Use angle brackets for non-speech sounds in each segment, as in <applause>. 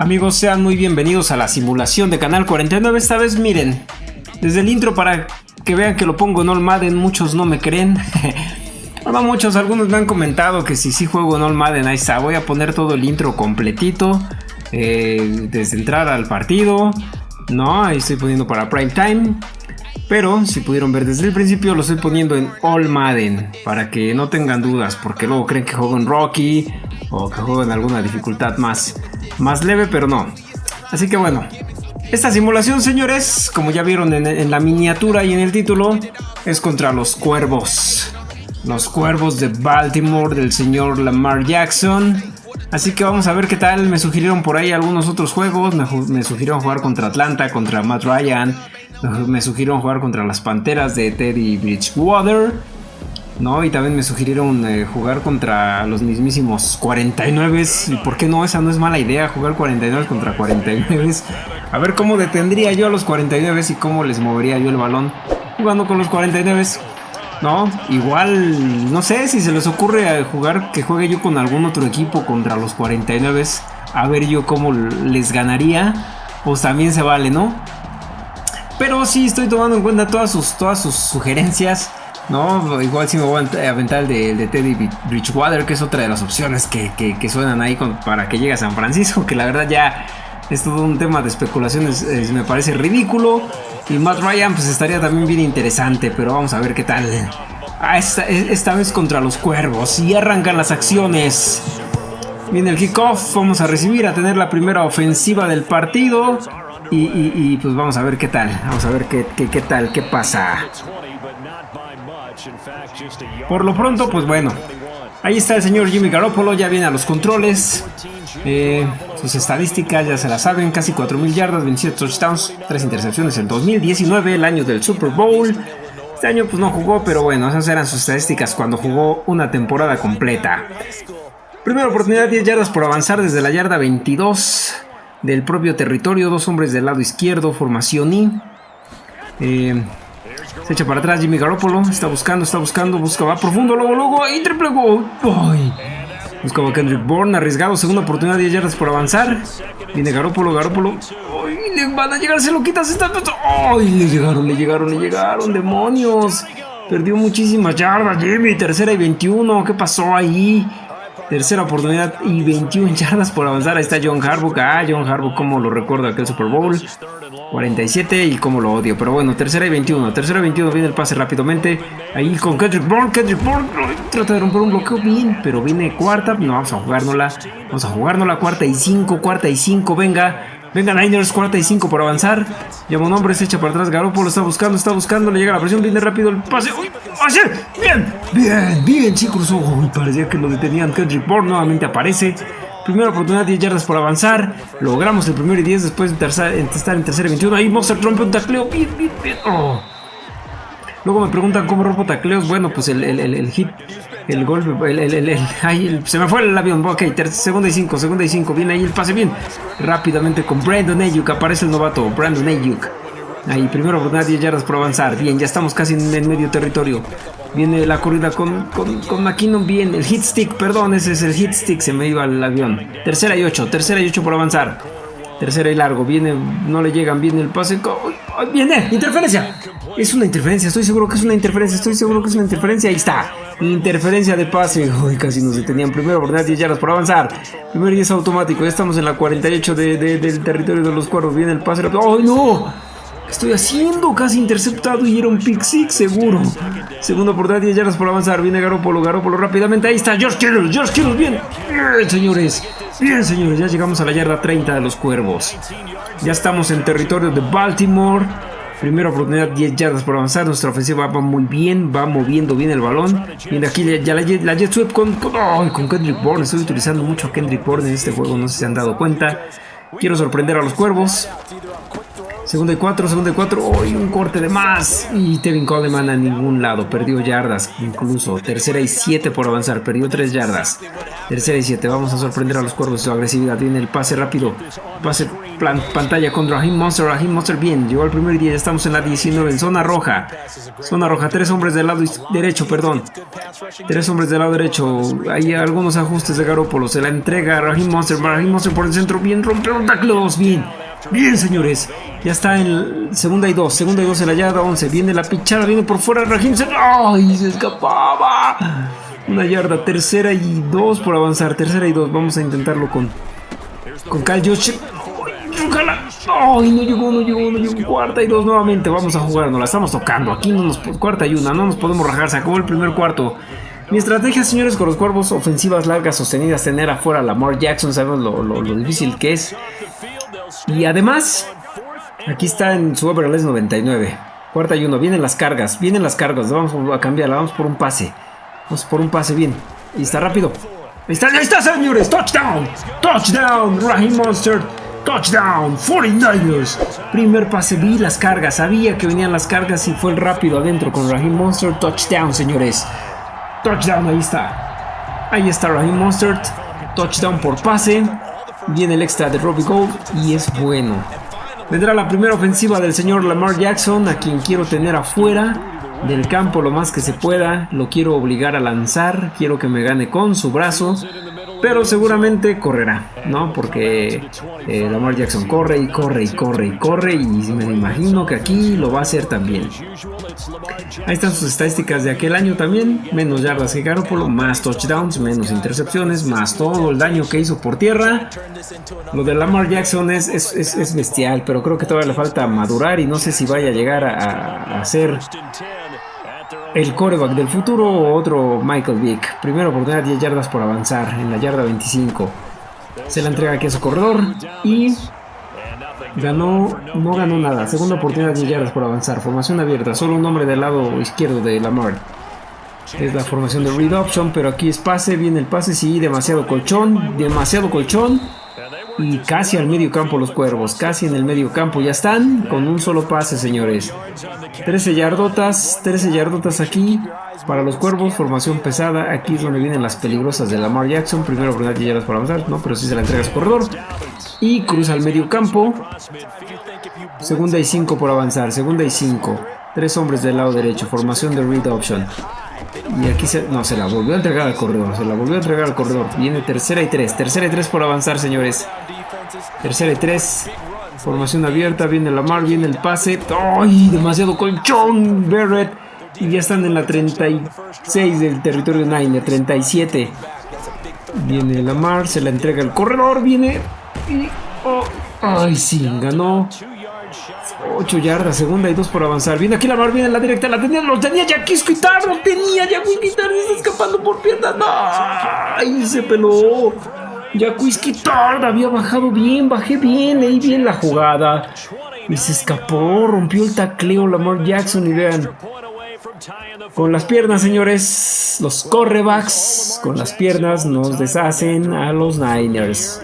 Amigos, sean muy bienvenidos a la simulación de Canal 49. Esta vez miren, desde el intro para que vean que lo pongo en All Madden, muchos no me creen. <laughs> bueno, muchos, algunos me han comentado que si sí juego en All Madden, ahí está. Voy a poner todo el intro completito, eh, desde entrar al partido. No, ahí estoy poniendo para prime time. Pero si pudieron ver desde el principio lo estoy poniendo en All Madden para que no tengan dudas porque luego creen que juego en Rocky o que juego en alguna dificultad más, más leve pero no. Así que bueno, esta simulación señores, como ya vieron en, la miniatura y en el título, es contra los cuervos. Los cuervos de Baltimore del señor Lamar Jackson. Así que vamos a ver qué tal. Me sugirieron por ahí algunos otros juegos. Me, sugirieron jugar contra Atlanta, contra Matt Ryan, me sugirieron jugar contra las Panteras de Teddy Bridgewater. ¿No? Y también me sugirieron eh, jugar contra los mismísimos 49. ¿Y por qué no? Esa no es mala idea, jugar 49 contra 49. A ver cómo detendría yo a los 49 y cómo les movería yo el balón jugando con los 49. ¿No? Igual, no sé si se les ocurre jugar que juegue yo con algún otro equipo contra los 49. A ver yo cómo les ganaría. Pues también se vale, ¿no? Pero sí estoy tomando en cuenta todas sus, todas sus sugerencias. ¿No? Igual si me voy a aventar el de, Teddy Bridgewater, que es otra de las opciones que, suenan ahí para que llegue a San Francisco, que la verdad ya es todo un tema de especulaciones, me parece ridículo. Y Matt Ryan pues estaría también bien interesante, pero vamos a ver qué tal. Ah, esta, esta vez contra los cuervos y arrancan las acciones. Viene el kickoff, vamos a recibir, a tener la primera ofensiva del partido. Y, pues vamos a ver qué tal, vamos a ver qué, qué, tal, qué pasa. Por lo pronto, pues bueno, ahí está el señor Jimmy Garoppolo, ya viene a los controles. Eh, sus estadísticas ya se las saben, casi 4.000 yardas, 27 touchdowns, 3 intercepciones en 2019, el año del Super Bowl. Este año pues no jugó, pero bueno, esas eran sus estadísticas cuando jugó una temporada completa. Primera oportunidad, 10 yardas por avanzar desde la yarda 22 del propio territorio. Dos hombres del lado izquierdo, formación. Eh, se echa para atrás Jimmy Garoppolo. Está buscando, está buscando, busca, va profundo, luego, luego, y triple gol. Buscaba Kendrick Bourne, arriesgado, segunda oportunidad, 10 yardas por avanzar. Viene Garoppolo, Garoppolo. ¡Ay! Le van a llegar, se lo quita, se está. ¡Ay! Le llegaron, le llegaron, le llegaron, demonios. Perdió muchísimas yardas, Jimmy. Tercera y 21. ¿Qué pasó ahí? Tercera oportunidad y 21 yardas por avanzar. Ahí está John Harbaugh. Ah, John Harbaugh, como lo recuerdo aquel Super Bowl. 47 y como lo odio. Pero bueno, tercera y 21. Tercera y 21 viene el pase rápidamente. Ahí con Kendrick Bourne. Kendrick Bourne trata de romper un bloqueo bien. Pero viene cuarta. No, vamos a jugárnosla. Vamos a jugárnosla. Cuarta y 5. Cuarta y 5. Venga. Venga Niners, 45 por avanzar. Llama un hombre, se echa para atrás. Garoppolo está buscando, está buscando. Le llega la presión, viene rápido el pase. ¡Uy! ¡Pase! ¡Bien! ¡Bien! ¡Bien, chicos! Uy, parecía que lo detenían. Kendrick Bourne nuevamente aparece. Primera oportunidad, 10 yardas por avanzar. Logramos el primero y 10 después de estar en tercera y 21. Ahí Monster rompe un tacleo. Bien, bien, bien. Oh. Luego me preguntan cómo rompo tacleos. Bueno, pues el, el, el, hit, el golpe, el, <laughs> el, se me fue el avión. Ok, segunda y cinco, segunda y cinco. Viene ahí el pase bien. Rápidamente con Brandon Ayuk. Aparece el novato, Brandon Ayuk. Ahí, primero oportunidad, 10 yardas por avanzar. Bien, ya estamos casi en el medio territorio. Viene la corrida con, con, con McKinnon. Bien, el hit stick, perdón, ese es el hit stick. Se me iba el avión. Tercera y ocho, tercera y ocho por avanzar. Tercera y largo. Viene, no le llegan. Viene el pase. Viene, interferencia. Es una interferencia. Estoy seguro que es una interferencia. Estoy seguro que es una interferencia. Ahí está. Interferencia de pase. Uy, casi nos detenían. Primero oportunidad 10 yardas por avanzar. Primero 10 automático. Ya estamos en la 48 de, del territorio de los cuervos. Viene el pase. ¡Ay, no! ¿Qué estoy haciendo? Casi interceptado y era un pick six seguro. Segunda oportunidad 10 yardas por avanzar. Viene Garópolo. Garópolo rápidamente. Ahí está George Kittle. George Kittle. Bien. Bien, señores. Bien, señores, ya llegamos a la yarda 30 de los Cuervos. Ya estamos en territorio de Baltimore. Primera oportunidad, 10 yardas por avanzar. Nuestra ofensiva va muy bien, va moviendo bien el balón. Y aquí ya la, jet sweep con, con, Kendrick Bourne. Estoy utilizando mucho a Kendrick Bourne en este juego, no sé si se han dado cuenta. Quiero sorprender a los cuervos. Segunda y cuatro, segunda y cuatro. ¡Uy! un corte de más. Y Tevin Coleman a ningún lado. Perdió yardas incluso. Tercera y siete por avanzar. Perdió tres yardas. Tercera y siete. Vamos a sorprender a los cuervos su agresividad. Viene el pase rápido. Pase plan, pantalla con Raheem Monster. Raheem Monster bien. Llegó al primer día. Estamos en la 19. En zona roja. Zona roja. Tres hombres del lado derecho, perdón. Tres hombres del lado derecho. Hay algunos ajustes de Garópolo. Se la entrega Raheem Monster. Raheem Monster por el centro. Bien. Rompieron taclos. Bien. Bien, señores. Ya está en segunda y dos. Segunda y dos en la yarda 11. Viene la pichada. Viene por fuera. Se... ¡Ay! Se escapaba. Una yarda. Tercera y dos por avanzar. Tercera y dos. Vamos a intentarlo con... Con Kyle Josh. ¡Ay! No llegó, no llegó, no llegó. Cuarta y dos nuevamente. Vamos a jugar. Nos la estamos tocando. Aquí no nos... Cuarta y una. No nos podemos rajar. Se acabó el primer cuarto. Mi estrategia, señores, con los cuervos, ofensivas largas sostenidas, tener afuera a Lamar Jackson, sabemos lo, difícil que es. Y además, aquí está en su overall 99. Cuarta y uno. Vienen las cargas. Vienen las cargas. Vamos a cambiarla. Vamos por un pase. Vamos por un pase bien. Y está rápido. Ahí está, ahí está, señores. Touchdown. Touchdown. Raheem Monster. Touchdown. 49ers. Primer pase. Vi las cargas. Sabía que venían las cargas y fue el rápido adentro con Raheem Monster. Touchdown, señores. Touchdown. Ahí está. Ahí está Raheem Monster. Touchdown por pase. Viene el extra de Robbie Gold y es bueno. Vendrá la primera ofensiva del señor Lamar Jackson, a quien quiero tener afuera del campo lo más que se pueda. Lo quiero obligar a lanzar, quiero que me gane con su brazo pero seguramente correrá, ¿no? Porque eh, Lamar Jackson corre y corre y corre y corre y me imagino que aquí lo va a hacer también. Ahí están sus estadísticas de aquel año también, menos yardas que Garoppolo, más touchdowns, menos intercepciones, más todo el daño que hizo por tierra. Lo de Lamar Jackson es, es, bestial, pero creo que todavía le falta madurar y no sé si vaya a llegar a, a ser el coreback del futuro o otro Michael Vick. Primera oportunidad 10 yardas por avanzar en la yarda 25. Se la entrega aquí a su corredor y ganó, no ganó nada. Segunda oportunidad 10 yardas por avanzar. Formación abierta, solo un hombre del lado izquierdo de Lamar. Es la formación de read option, pero aquí es pase, viene el pase, sí, demasiado colchón, demasiado colchón y casi al medio campo los cuervos, casi en el medio campo. Ya están con un solo pase señores. 13 yardotas, 13 yardotas aquí para los cuervos, formación pesada. Aquí es donde vienen las peligrosas de Lamar Jackson, primero por ya yardas para avanzar, no, pero si se la entrega su corredor. Y cruza al medio campo. Segunda y 5 por avanzar, segunda y 5 tres hombres del lado derecho, formación de read option y aquí se, no, se la volvió a entregar al corredor. Se la volvió a entregar al corredor. Viene tercera y tres. Tercera y tres por avanzar, señores. Tercera y tres. Formación abierta. Viene Lamar. Viene el pase. ¡Ay! Demasiado colchón. Barrett. Y ya están en la 36 del territorio Niner. 37. Viene Lamar. Se la entrega al corredor. Viene. Y. Oh, ¡Ay! Sí, ganó. 8 yardas, segunda y 2 por avanzar. Viene aquí la mar, viene la directa, la tenía, lo tenía Jaquis Quitar, lo tenía Jaquis Quitar, está escapando por piernas. ¡Ay! Se peló. Jaquis Quitar había bajado bien, bajé bien, leí bien la jugada. Y se escapó, rompió el tacleo Lamar Jackson y vean. Con las piernas, señores, los correbacks con las piernas nos deshacen a los Niners.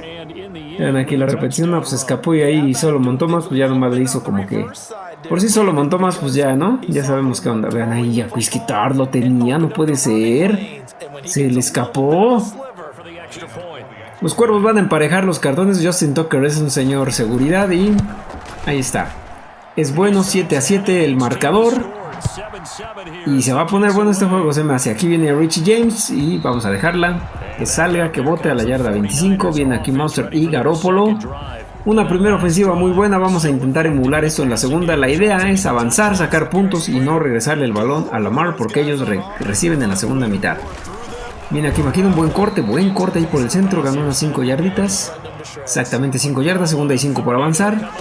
Vean aquí la repetición, no, pues escapó y ahí solo montó más, pues ya nomás le hizo como que... Por si solo montó más, pues ya, ¿no? Ya sabemos qué onda. Vean ahí, a Quisquitar lo tenía, no puede ser. Se le escapó. Los cuervos van a emparejar los cartones. Justin Tucker es un señor seguridad y... Ahí está. Es bueno, 7 a 7 el marcador. Y se va a poner bueno este juego, se me hace. Aquí viene Richie James y vamos a dejarla. Que salga, que bote a la yarda 25. Viene aquí Monster y Garópolo. Una primera ofensiva muy buena, vamos a intentar emular esto en la segunda. La idea es avanzar, sacar puntos y no regresarle el balón a Lamar porque ellos reciben en la segunda mitad. Viene aquí imagino un buen corte, buen corte ahí por el centro, ganó unas 5 yarditas. Exactamente 5 yardas, segunda y 5 por avanzar.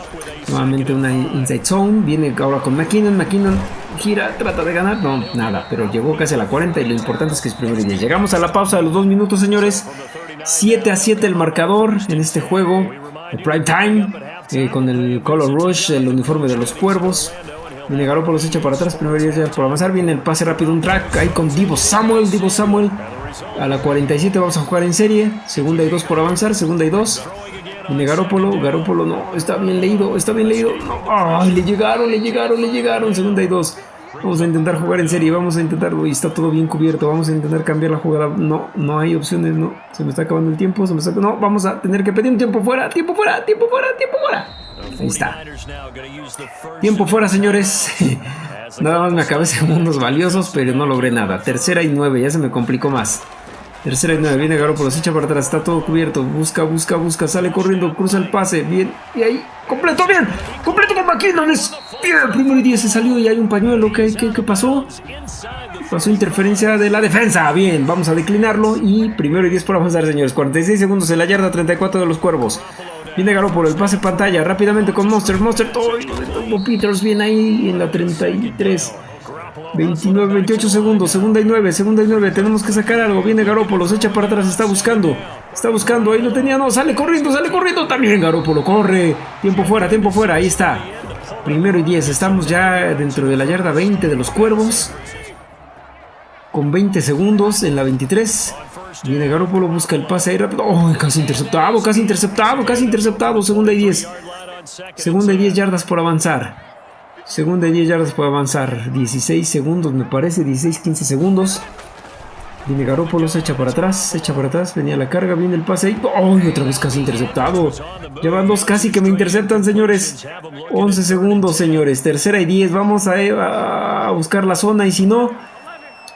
Nuevamente una inside zone, viene ahora con McKinnon, McKinnon gira, trata de ganar, no, nada, pero llegó casi a la 40 y lo importante es que es primero y 10. Llegamos a la pausa de los 2 minutos, señores. 7 a 7 el marcador en este juego, el prime time, eh, con el color rush, el uniforme de los cuervos. Viene Garoppolo se echa para atrás, primero y 10 por avanzar, viene el pase rápido, un track ahí con Divo Samuel, Divo Samuel. A la 47 vamos a jugar en serie, segunda y 2 por avanzar, segunda y 2. Viene Garópolo, Garópolo no, está bien leído, está bien leído. No, ay, le llegaron, le llegaron, le llegaron. Segunda y dos. Vamos a intentar jugar en serie, vamos a intentar, y está todo bien cubierto, vamos a intentar cambiar la jugada. No, no hay opciones, no. Se me está acabando el tiempo, se me está... No, vamos a tener que pedir un tiempo fuera, tiempo fuera, tiempo fuera, tiempo fuera. Ahí está. Tiempo fuera, señores. <laughs> Nada más me acabé segundos valiosos, pero no logré nada. Tercera y nueve, ya se me complicó más. Tercera y nueve, viene Garoppolo, se echa para atrás, está todo cubierto. Busca, busca, busca, sale corriendo, cruza el pase. Bien, y ahí, completo, bien. Completo con McKinnon. bien, primero y diez se salió y hay un pañuelo. ¿Qué, qué, qué pasó? Pasó interferencia de la defensa. Bien, vamos a declinarlo. Y primero y diez por avanzar, señores. 46 segundos en la yarda 34 de los cuervos. Viene Garoppolo, el pase pantalla rápidamente con Monster. Monster, todo. Peters bien ahí en la 33. 29, 28 segundos, segunda y 9, segunda y 9, tenemos que sacar algo, viene Garópolo, se echa para atrás, está buscando, está buscando, ahí lo tenía, no, sale corriendo, sale corriendo también Garópolo, corre, tiempo fuera, tiempo fuera, ahí está, primero y 10, estamos ya dentro de la yarda 20 de los Cuervos, con 20 segundos en la 23, viene Garópolo, busca el pase ahí rápido, oh, casi interceptado, casi interceptado, casi interceptado, segunda y 10, segunda y 10 yardas por avanzar. Segunda y 10 yardas puede avanzar. 16 segundos, me parece. 16, 15 segundos. Viene Garópolo, se echa para atrás, se echa para atrás. Venía la carga, viene el pase ahí. ¡Oh! Otra vez casi interceptado. Llevan dos casi que me interceptan, señores. 11 segundos, señores. Tercera y 10. Vamos a, a buscar la zona y si no,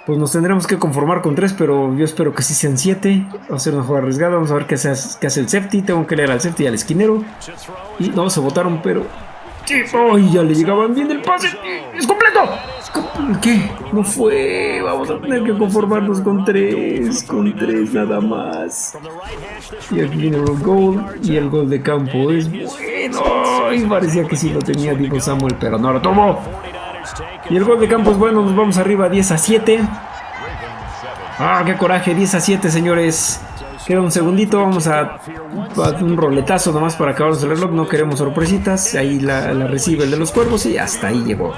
pues nos tendremos que conformar con 3, pero yo espero que sí sean 7. Va a ser una jugada arriesgada. Vamos a ver qué hace, qué hace el safety. Tengo que leer al safety y al esquinero. Y no, se votaron, pero ¡Ay! Ya le llegaban bien el pase. ¡Es completo! ¿Qué? No fue. Vamos a tener que conformarnos con tres. Con tres nada más. Y aquí viene el gol. Y el gol de campo es bueno. Y parecía que sí lo tenía Diego Samuel, pero no lo tomó. Y el gol de campo es bueno. Nos vamos arriba 10 a 7. ¡Ah, qué coraje! 10 a 7, señores. Queda un segundito, vamos a, un roletazo nomás para acabarnos el reloj, no queremos sorpresitas, ahí la, la recibe el de los cuervos y hasta ahí llegó.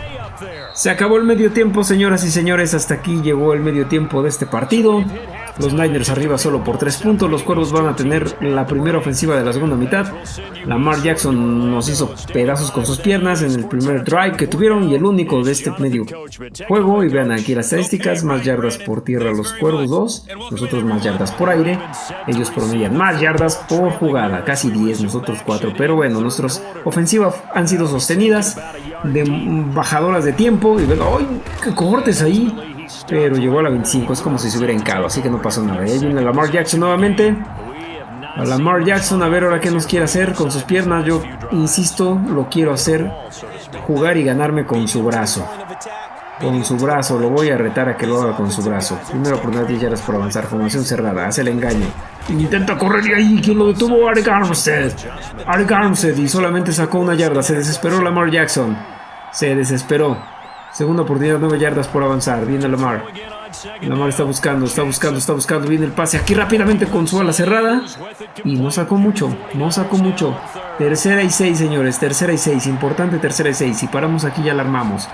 Se acabó el medio tiempo, señoras y señores, hasta aquí llegó el medio tiempo de este partido. Los Niners arriba solo por 3 puntos. Los Cuervos van a tener la primera ofensiva de la segunda mitad. Lamar Jackson nos hizo pedazos con sus piernas en el primer drive que tuvieron y el único de este medio juego. Y vean aquí las estadísticas: más yardas por tierra los Cuervos 2, nosotros más yardas por aire. Ellos promedian más yardas por jugada, casi 10, nosotros 4. Pero bueno, nuestras ofensivas han sido sostenidas de bajadoras de tiempo. Y ven, ¡ay! ¡Qué cortes ahí! Pero llegó a la 25, es como si se hubiera hincado, así que no pasó nada. Ahí viene Lamar Jackson nuevamente. A Lamar Jackson, a ver ahora qué nos quiere hacer con sus piernas. Yo insisto, lo quiero hacer jugar y ganarme con su brazo. Con su brazo, lo voy a retar a que lo haga con su brazo. Primero por 10 yardas por avanzar, formación cerrada, hace el engaño. Intenta correr y ahí, quien lo detuvo, Arik Armstead. Arik Armstead y solamente sacó una yarda, se desesperó Lamar Jackson. Se desesperó. Segunda oportunidad, 9 yardas por avanzar. Viene Lamar. Lamar está buscando, está buscando, está buscando. Viene el pase aquí rápidamente con su ala cerrada. Y no sacó mucho, no sacó mucho. Tercera y 6, señores. Tercera y 6. Importante tercera y 6. Si paramos aquí ya la armamos.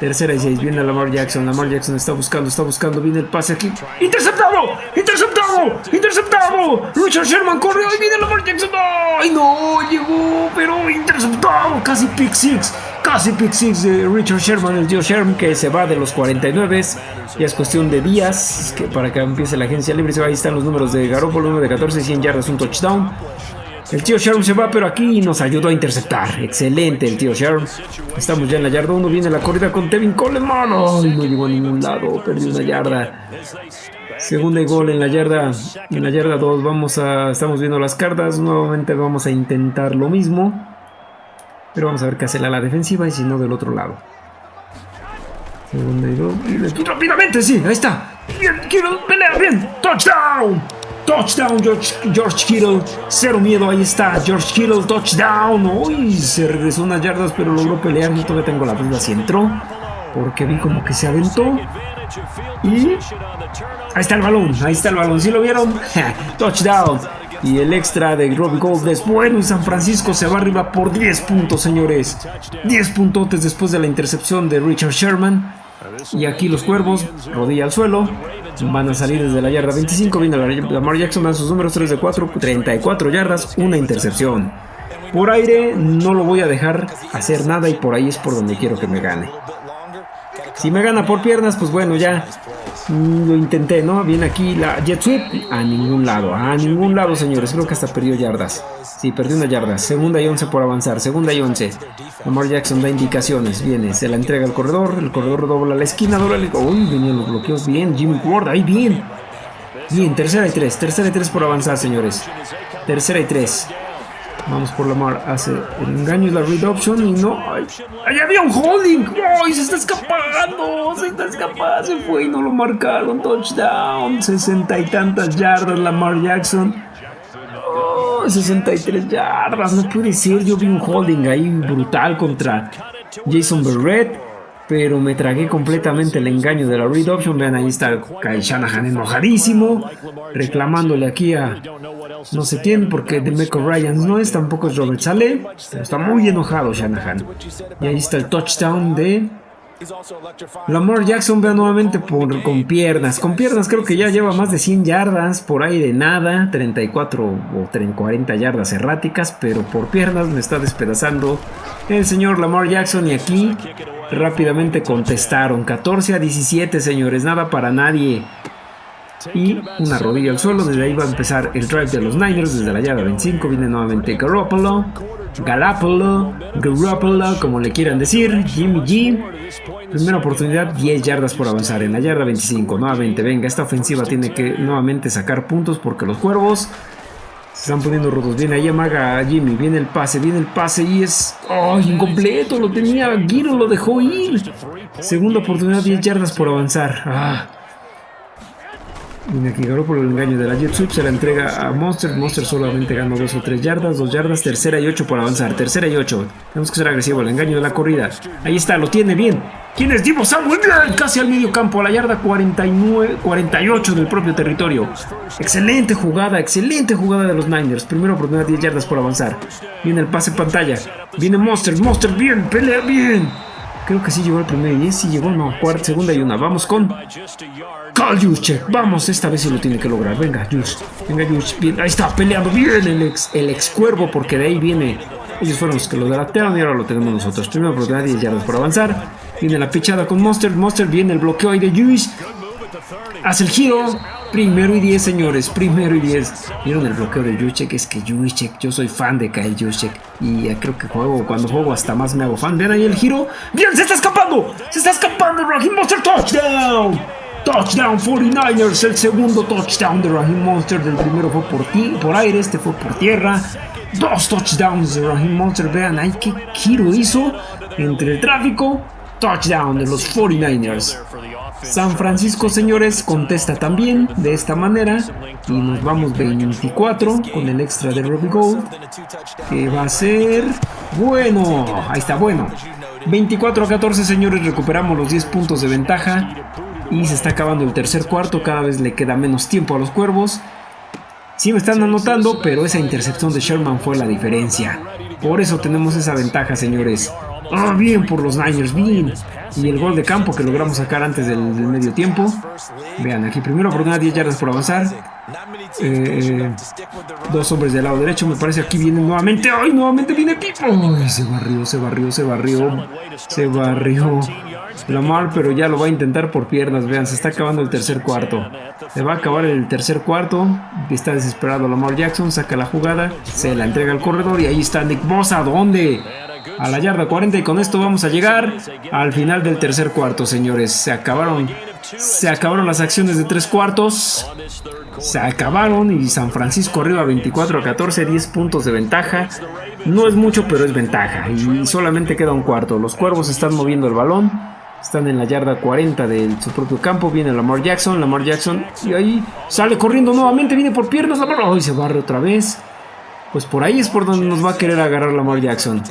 Tercera y 6. Viene Lamar Jackson. Lamar Jackson está buscando, está buscando. Viene el pase aquí. ¡Interceptado! ¡Interceptado! ¡Interceptado! Richard Sherman corre. ¡Ay, viene Lamar Jackson! ¡Ay, no! Llegó, pero interceptado. Casi pick six. Casi pick six de Richard Sherman, el tío Sherman, que se va de los 49. Ya es cuestión de días para que empiece la agencia libre. Ahí están los números de Garoppolo, uno de 14, 100 yardas, un touchdown. El tío Sherm se va, pero aquí nos ayudó a interceptar. Excelente el tío Sherm. Estamos ya en la yarda 1. Viene la corrida con Tevin Coleman. Ay, no llegó a ningún lado. Perdió una yarda. Segunda y gol en la yarda. En la yarda 2 vamos a. Estamos viendo las cartas. Nuevamente vamos a intentar lo mismo. Pero vamos a ver qué hace la, la defensiva y si no del otro lado. Segunda y gol. Rápidamente, sí, ahí está. Bien, quiero pelea, bien. Touchdown. Touchdown, George, George Kittle. Cero miedo, ahí está. George Kittle, touchdown. Uy, se regresó unas yardas, pero logró pelear. Yo todavía tengo la duda si entró. Porque vi como que se aventó. Y ahí está el balón, ahí está el balón. ¿Sí lo vieron? touchdown. Y el extra de Robbie Gold es bueno San Francisco se va arriba por 10 puntos, señores. 10 puntotes después de la intercepción de Richard Sherman. Y aquí los cuervos, rodilla al suelo. Van a salir desde la yarda 25. Viene Lamar Jackson, dan sus números 3 de 4, 34 yardas, una intercepción. Por aire no lo voy a dejar hacer nada y por ahí es por donde quiero que me gane. Si me gana por piernas, pues bueno, ya lo intenté, ¿no? Viene aquí la jet sweep. A ningún lado, a ningún lado, señores. Creo que hasta perdió yardas. Sí, perdió una yarda. Segunda y 11 por avanzar. Segunda y 11. Lamar Jackson da indicaciones. Viene, se la entrega al corredor. El corredor dobla la esquina, dobla el... Uy, venían los bloqueos. Bien, Jimmy Ward. Ahí, bien. Bien, tercera y tres. Tercera y tres por avanzar, señores. Tercera y tres. Vamos por la mar, hace el engaño y la read option y no. ¡Ay! había un holding! ¡Ay! Se está escapando, se está escapando, se fue y no lo marcaron. Touchdown, sesenta y tantas yardas Lamar Jackson. Oh, 63 yardas, no puede ser. Yo vi un holding ahí brutal contra Jason Berrett pero me tragué completamente el engaño de la read option. Vean, ahí está Kyle Shanahan enojadísimo, reclamándole aquí a no sé quién, porque de Meco Ryan no es, tampoco es Robert Saleh, pero está muy enojado Shanahan. Y ahí está el touchdown de Lamar Jackson vea nuevamente por, con piernas. Con piernas creo que ya lleva más de 100 yardas, por ahí de nada, 34 o 40 yardas erráticas, pero por piernas me está despedazando el señor Lamar Jackson y aquí rápidamente contestaron. 14 a 17 señores, nada para nadie y una rodilla al suelo. Desde ahí va a empezar el drive de los Niners. Desde la yarda 25 viene nuevamente Garoppolo, Garoppolo, Garoppolo, como le quieran decir. Jimmy G. Primera oportunidad, 10 yardas por avanzar. En la yarda 25, nuevamente, venga, esta ofensiva tiene que nuevamente sacar puntos porque los cuervos se están poniendo rotos. Viene ahí amaga a Jimmy. Viene el pase. Viene el pase y es. ¡Oh! Incompleto. Lo tenía. Giro lo dejó ir. Segunda oportunidad. 10 yardas por avanzar. Ah. Aquí por el engaño de la Jet Sweep, se la entrega a Monster. Monster solamente gana 2 o 3 yardas, 2 yardas, tercera y 8 por avanzar. Tercera y 8. Tenemos que ser agresivo, el engaño de la corrida. Ahí está, lo tiene bien. ¿Quién es Divo Samuel? Casi al medio campo, a la yarda 49, 48 del propio territorio. Excelente jugada, excelente jugada de los Niners. Primero oportunidad 10 yardas por avanzar. Viene el pase pantalla. Viene Monster, Monster, bien, pelea bien. Creo que sí llegó el primer 10, sí llegó, no, cuarta, segunda y una. Vamos con Carl Juszczyk. Vamos, esta vez sí lo tiene que lograr. Venga, Jusz. Venga, Jusz. Bien, ahí está, peleando bien el ex, el ex cuervo, porque de ahí viene. Ellos fueron los que lo delataron y ahora lo tenemos nosotros. Primero oportunidad, 10 yardas por avanzar. Viene la pichada con Monster. Monster viene el bloqueo ahí de Jusz. Hace el giro. Primero y 10, señores. Primero y 10. ¿Vieron el bloqueo de Juszczyk? Es que Juszczyk, yo soy fan de Kyle Juszczyk. Y creo que juego, cuando juego hasta más me hago fan. Ven ahí el giro. ¡Bien! ¡Se está escapando! ¡Se está escapando! ¡Raheem Monster touchdown! Touchdown 49ers, el segundo touchdown de Raheem Monster. Del primero fue por, ti, por aire, este fue por tierra. Dos touchdowns de Raheem Monster. Vean ahí qué giro hizo entre el tráfico. Touchdown de los 49ers. San Francisco, señores, contesta también de esta manera. Y nos vamos 24 con el extra de Robbie Gold. Que va a ser bueno. Ahí está, bueno. 24 a 14, señores, recuperamos los 10 puntos de ventaja. Y se está acabando el tercer cuarto. Cada vez le queda menos tiempo a los cuervos. Sí me están anotando, pero esa intercepción de Sherman fue la diferencia. Por eso tenemos esa ventaja, señores. Ah, bien por los Niners, bien. Y el gol de campo que logramos sacar antes del, medio tiempo. Vean, aquí primero oportunidad 10 yardas por avanzar. Eh, dos hombres del lado derecho, me parece aquí viene nuevamente. ¡Ay, nuevamente viene Pipo! ¡Ay, se barrió, se barrió, se barrió! Se barrió. Lamar, pero ya lo va a intentar por piernas. Vean, se está acabando el tercer cuarto. Se va a acabar el tercer cuarto. Está desesperado Lamar Jackson, saca la jugada, se la entrega al corredor y ahí está Nick Bosa. ¿Dónde? A la yarda 40 y con esto vamos a llegar al final del tercer cuarto, señores. Se acabaron, se acabaron las acciones de tres cuartos. Se acabaron y San Francisco arriba 24 a 14, 10 puntos de ventaja. No es mucho, pero es ventaja. Y solamente queda un cuarto. Los cuervos están moviendo el balón. Están en la yarda 40 de su propio campo. Viene Lamar Jackson. Lamar Jackson. Y ahí sale corriendo nuevamente. Viene por piernas. Lamar. ¡Ay! se barre otra vez. Pues por ahí es por donde nos va a querer agarrar Lamar Jackson.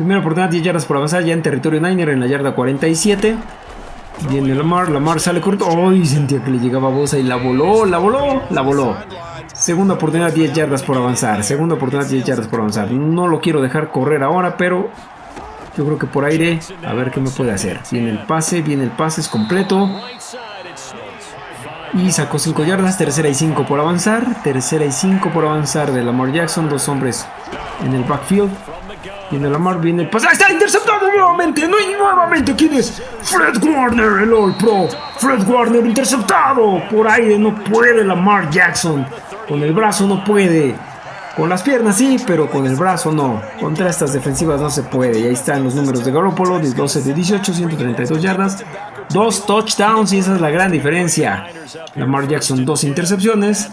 Primera oportunidad, 10 yardas por avanzar ya en territorio Niner en la yarda 47. Viene Lamar, Lamar sale corto. ¡Ay! Sentía que le llegaba a Bosa y la voló, la voló, la voló. Segunda oportunidad, 10 yardas por avanzar. Segunda oportunidad, 10 yardas por avanzar. No lo quiero dejar correr ahora, pero Yo creo que por aire, a ver qué me puede hacer. Viene el pase, viene el pase, es completo. Y sacó 5 yardas, tercera y 5 por avanzar. Tercera y 5 por avanzar de Lamar Jackson, dos hombres en el backfield. Viene Lamar, viene el pase. ¡Ah, está interceptado nuevamente! ¡No! Y nuevamente, ¿quién es? Fred Warner, el All Pro. Fred Warner interceptado. Por aire no puede Lamar Jackson. Con el brazo no puede. Con las piernas sí, pero con el brazo no. Contra estas defensivas no se puede. Y ahí están los números de Garoppolo, 12 de 18, 132 yardas, dos touchdowns y esa es la gran diferencia. Lamar Jackson, dos intercepciones.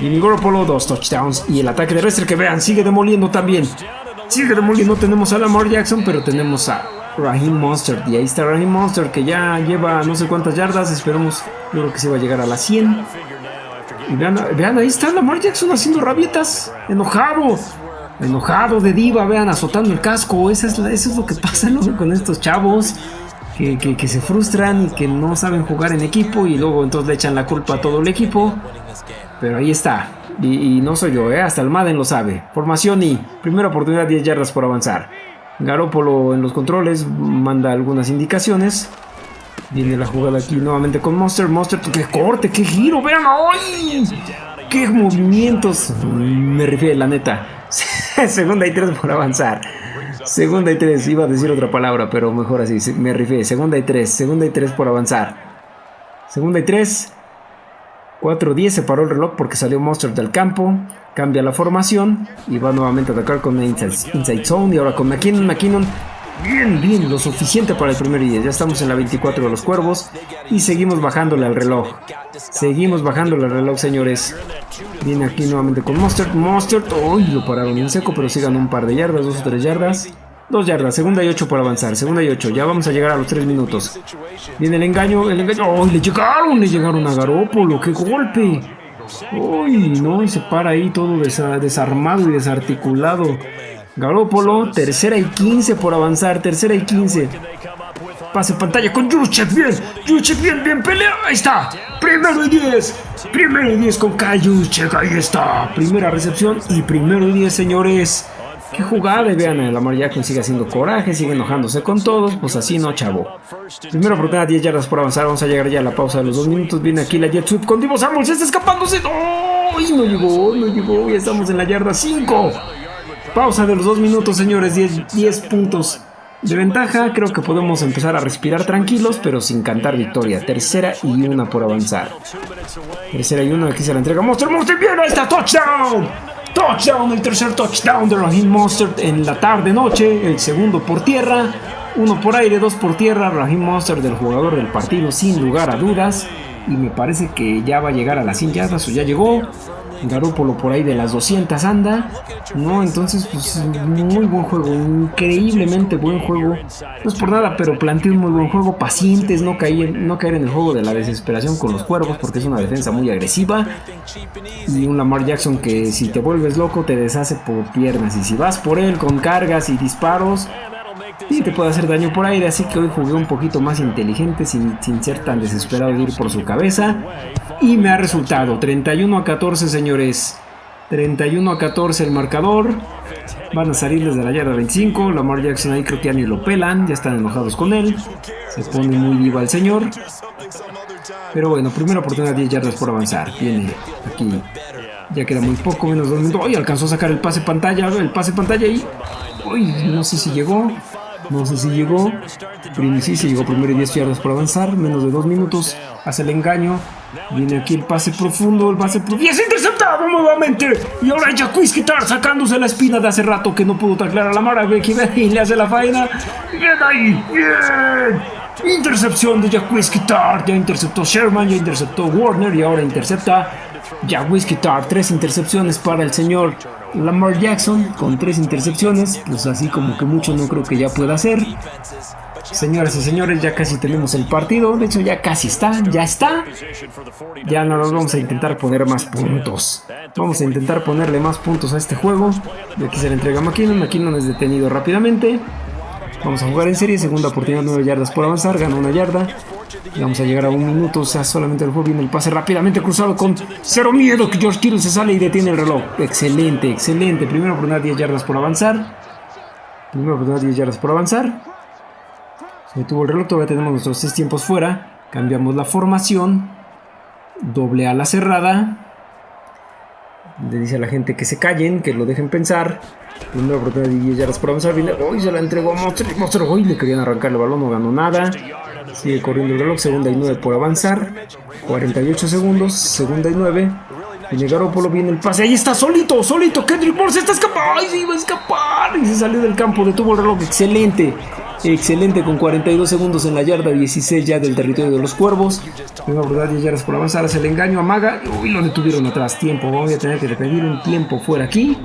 Y Garoppolo, dos touchdowns. Y el ataque terrestre que vean, sigue demoliendo también. Sigue demoliendo. Tenemos a Lamar Jackson, pero tenemos a Raheem Monster. Y ahí está Raheem Monster que ya lleva no sé cuántas yardas. Esperemos, yo creo que se va a llegar a las 100. Y vean, ahí está Lamar Jackson haciendo rabietas. Enojado. Enojado de diva, vean, azotando el casco. Eso es, eso es lo que pasa con estos chavos. Que, se frustran y que no saben jugar en equipo. Y luego entonces le echan la culpa a todo el equipo. Pero ahí está. Y, no soy yo, ¿eh? hasta el Madden lo sabe. Formación y primera oportunidad 10 yardas por avanzar. Garópolo en los controles manda algunas indicaciones. Viene la jugada aquí nuevamente con Monster. Monster, qué corte, qué giro, vean hoy. Qué movimientos. Me refiero, la neta. <laughs> Segunda y tres por avanzar. Segunda y tres, iba a decir otra palabra, pero mejor así. Me refiero, segunda y tres, segunda y tres por avanzar. Segunda y tres. 4-10 se paró el reloj porque salió Monster del campo. Cambia la formación y va nuevamente a atacar con inside, inside zone. Y ahora con McKinnon. McKinnon Bien, bien, lo suficiente para el primer día. Ya estamos en la 24 de los cuervos y seguimos bajándole al reloj. Seguimos bajándole al reloj, señores. Viene aquí nuevamente con Monster. Monster, uy, lo pararon en seco, pero sigan un par de yardas, dos o tres yardas. Dos yardas, segunda y ocho por avanzar, segunda y ocho. Ya vamos a llegar a los tres minutos. Viene el engaño, el engaño. ¡Oh, le llegaron! Le llegaron a Garópolo, ¡qué golpe! Uy, no, y se para ahí todo desarmado y desarticulado. Garópolo, tercera y 15 por avanzar, tercera y 15. Pase pantalla con Yuchek, bien, Yuchek, bien, bien, pelea, ahí está. Primero y 10, primero y 10 con Kayuchek, ahí está. Primera recepción y primero y 10, señores. Qué jugada, vean, Lamar Jackson sigue haciendo coraje, sigue enojándose con todos, pues así no, chavo. Primera oportunidad, 10 yardas por avanzar, vamos a llegar ya a la pausa de los dos minutos. Viene aquí la Jet Sweep con Divo Samuels, está escapándose. ¡Oh! No llegó, no llegó, ya estamos en la yarda 5. Pausa de los dos minutos, señores. 10, puntos de ventaja. Creo que podemos empezar a respirar tranquilos, pero sin cantar victoria. Tercera y una por avanzar. Tercera y una. Aquí se la entrega Monster. Monster, bien, está. Touchdown. Touchdown. El tercer touchdown de Raheem Monster en la tarde-noche. El segundo por tierra. Uno por aire, dos por tierra. Raheem Monster del jugador del partido, sin lugar a dudas. Y me parece que ya va a llegar a las 100 yardas o ya llegó. Garópolo por ahí de las 200 anda. No, entonces, pues muy buen juego, increíblemente buen juego. No es por nada, pero planteó un muy buen juego. Pacientes, no caer, no caer en el juego de la desesperación con los cuervos, porque es una defensa muy agresiva. Y un Lamar Jackson que si te vuelves loco te deshace por piernas. Y si vas por él con cargas y disparos, y te puede hacer daño por aire, así que hoy jugué un poquito más inteligente sin, sin, ser tan desesperado de ir por su cabeza. Y me ha resultado 31 a 14, señores. 31 a 14 el marcador. Van a salir desde la yarda 25. Lamar Jackson ahí creo que ya ni lo pelan. Ya están enojados con él. Se pone muy viva el señor. Pero bueno, primera oportunidad 10 yardas por avanzar. Viene aquí. Ya queda muy poco, menos dos minutos. ¡Ay! Alcanzó a sacar el pase pantalla. El pase pantalla ahí. Uy, no sé si llegó. No sé si llegó. Sí, se llegó primero y 10 yardas por avanzar. Menos de 2 minutos. Hace el engaño. Viene aquí el pase profundo. El pase profundo. ¡Y es interceptado nuevamente! Y ahora Jacquis Quitar sacándose la espina de hace rato que no pudo taclar a la Mara. Y le hace la faena. ¡Bien ahí! ¡Bien! Intercepción de Jacquis Quitar. Ya interceptó Sherman. Ya interceptó Warner. Y ahora intercepta Jacquis Quitar. Tres intercepciones para el señor Lamar Jackson con tres intercepciones, pues así como que mucho no creo que ya pueda hacer. Señoras y señores, ya casi tenemos el partido. De hecho, ya casi está, ya está. Ya no nos vamos a intentar poner más puntos. Vamos a intentar ponerle más puntos a este juego. Aquí se le entrega a McKinnon. McKinnon es detenido rápidamente. Vamos a jugar en serie. Segunda oportunidad, 9 yardas por avanzar. Gana una yarda. Vamos a llegar a un minuto, o sea, solamente el juego viene el pase rápidamente cruzado con cero miedo que George Kittle se sale y detiene el reloj. Excelente, excelente. Primero por 10 yardas por avanzar. Primera oportunidad 10 yardas por avanzar. Se detuvo el reloj, todavía tenemos nuestros 6 tiempos fuera. Cambiamos la formación. Doble a la cerrada. Le dice a la gente que se callen, que lo dejen pensar. Primera oportunidad de 10 yardas por avanzar. Viene, hoy se la entregó a Monster. Hoy le querían arrancar el balón, no ganó nada. Sigue corriendo el reloj, segunda y 9 por avanzar. 48 segundos, segunda y 9. Viene Garoppolo, viene el pase. Ahí está, solito, solito. Kendrick Moore está escapando. ¡Ay, se iba a escapar! Y se salió del campo, detuvo el reloj. Excelente. Excelente con 42 segundos en la yarda 16 ya del territorio de los cuervos. Una verdad 10 yardas por avanzar. Hace el engaño a Maga. Uy, lo detuvieron atrás. Tiempo. Voy a tener que pedir un tiempo fuera aquí.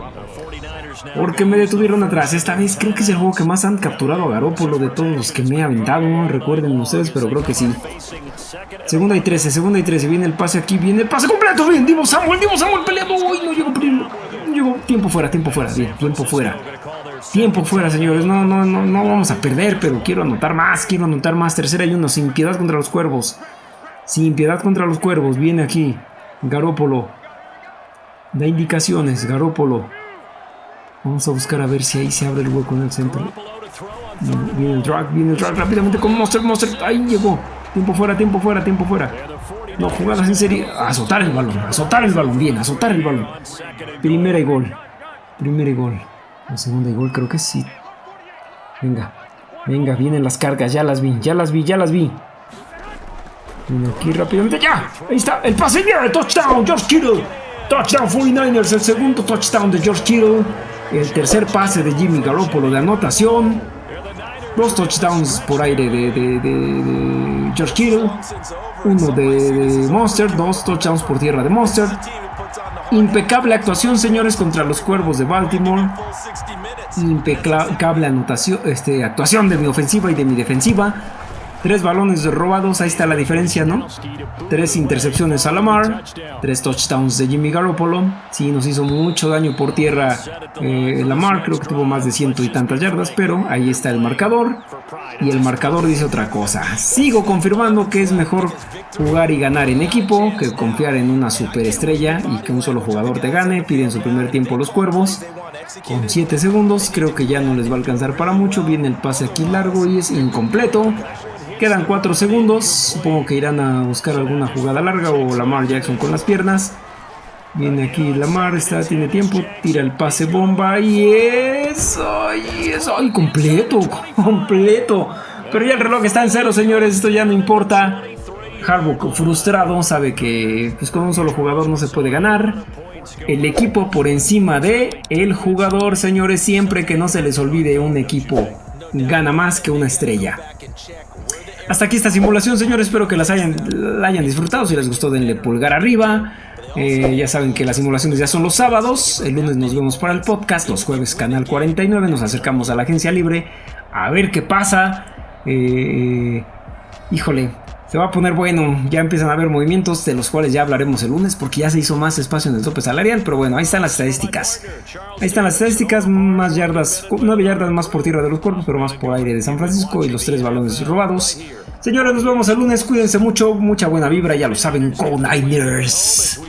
Porque me detuvieron atrás. Esta vez creo que es el juego que más han capturado a Garópolo de todos los que me he aventado. Recuerden ustedes, pero creo que sí. Segunda y 13, segunda y 13. Viene el pase aquí, viene el pase completo. Bien, Divo Samuel, Divo Samuel peleando. Uy, no llegó primero. Llegó tiempo fuera, tiempo fuera. Bien, tiempo fuera. Tiempo fuera, señores. No, no, no, no vamos a perder, pero quiero anotar más. Quiero anotar más. Tercera y uno, sin piedad contra los cuervos. Sin piedad contra los cuervos. Viene aquí. Garópolo. Da indicaciones, Garópolo. Vamos a buscar a ver si ahí se abre el hueco en el centro. Viene el drag, viene el drag rápidamente con Monster, Monster. Ahí llegó. Tiempo fuera, tiempo fuera, tiempo fuera. No, jugadas en serie. Azotar el balón, azotar el balón, bien, azotar el balón. Primera y gol. Primera y gol. La segunda y gol creo que sí. Venga, venga, vienen las cargas, ya las vi, ya las vi, ya las vi. Viene aquí rápidamente, ya. Ahí está, el pase, de touchdown, George Kittle. Touchdown 49ers, el segundo touchdown de George Kittle. El tercer pase de Jimmy Garoppolo de anotación. Dos touchdowns por aire de, George Kittle. Uno de, Monster. Dos touchdowns por tierra de Monster. Impecable actuación, señores, contra los cuervos de Baltimore. Impecable anotación, este, actuación de mi ofensiva y de mi defensiva. Tres balones robados, ahí está la diferencia, ¿no? Tres intercepciones a Lamar, tres touchdowns de Jimmy Garoppolo. Sí, nos hizo mucho daño por tierra eh, Lamar, creo que tuvo más de ciento y tantas yardas, pero ahí está el marcador. Y el marcador dice otra cosa. Sigo confirmando que es mejor jugar y ganar en equipo que confiar en una superestrella y que un solo jugador te gane. Piden su primer tiempo los cuervos. Con 7 segundos, creo que ya no les va a alcanzar para mucho. Viene el pase aquí largo y es incompleto. Quedan 4 segundos. Supongo que irán a buscar alguna jugada larga o Lamar Jackson con las piernas. Viene aquí Lamar, está, tiene tiempo, tira el pase bomba y eso, y eso, y completo, <laughs> completo. Pero ya el reloj está en cero, señores, esto ya no importa. Harbaugh frustrado, sabe que pues, con un solo jugador no se puede ganar. El equipo por encima de el jugador, señores, siempre que no se les olvide un equipo gana más que una estrella. Hasta aquí esta simulación, señores. Espero que las hayan, la hayan disfrutado. Si les gustó, denle pulgar arriba. Eh, ya saben que las simulaciones ya son los sábados. El lunes nos vemos para el podcast. Los jueves, canal 49. Nos acercamos a la agencia libre. A ver qué pasa. Eh, híjole, se va a poner bueno, ya empiezan a haber movimientos de los cuales ya hablaremos el lunes porque ya se hizo más espacio en el tope salarial, pero bueno, ahí están las estadísticas. Ahí están las estadísticas, más yardas, 9 yardas más por tierra de los cuerpos, pero más por aire de San Francisco y los tres balones robados. Señores, nos vemos el lunes, cuídense mucho, mucha buena vibra, ya lo saben, con Niners.